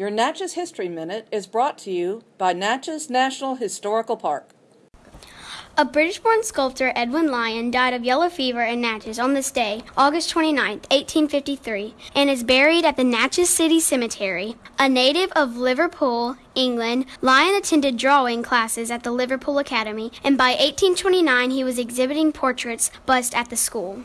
Your Natchez History Minute is brought to you by Natchez National Historical Park. A British-born sculptor, Edwin Lyon, died of yellow fever in Natchez on this day, August 29, 1853, and is buried at the Natchez City Cemetery. A native of Liverpool, England, Lyon attended drawing classes at the Liverpool Academy, and by 1829 he was exhibiting portraits bust at the school.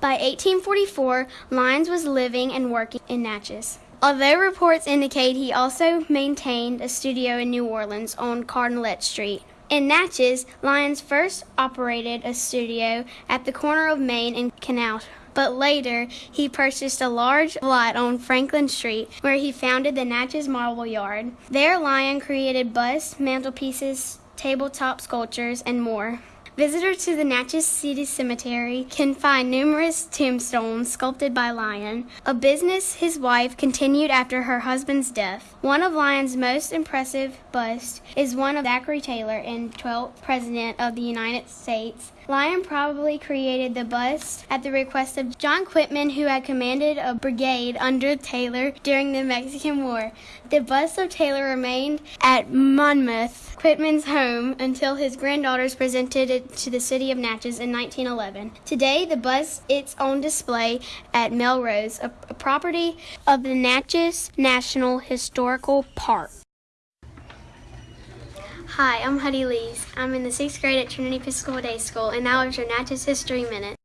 By 1844, Lyons was living and working in Natchez. Although reports indicate he also maintained a studio in New Orleans on Carondelet Street. In Natchez, Lyons first operated a studio at the corner of Main and Canal, but later he purchased a large lot on Franklin Street where he founded the Natchez Marble Yard. There, Lyon created busts, mantelpieces, tabletop sculptures, and more. Visitors to the Natchez City Cemetery can find numerous tombstones sculpted by Lyon, a business his wife continued after her husband's death. One of Lyon's most impressive busts is one of Zachary Taylor and 12th President of the United States. Lyon probably created the bust at the request of John Quitman, who had commanded a brigade under Taylor during the Mexican War. The bust of Taylor remained at Monmouth, Quitman's home, until his granddaughters presented to the city of Natchez in 1911. Today, the bus is on display at Melrose, a, a property of the Natchez National Historical Park. Hi, I'm Huddy Lees. I'm in the sixth grade at Trinity Episcopal Day School, and now it's your Natchez History Minute.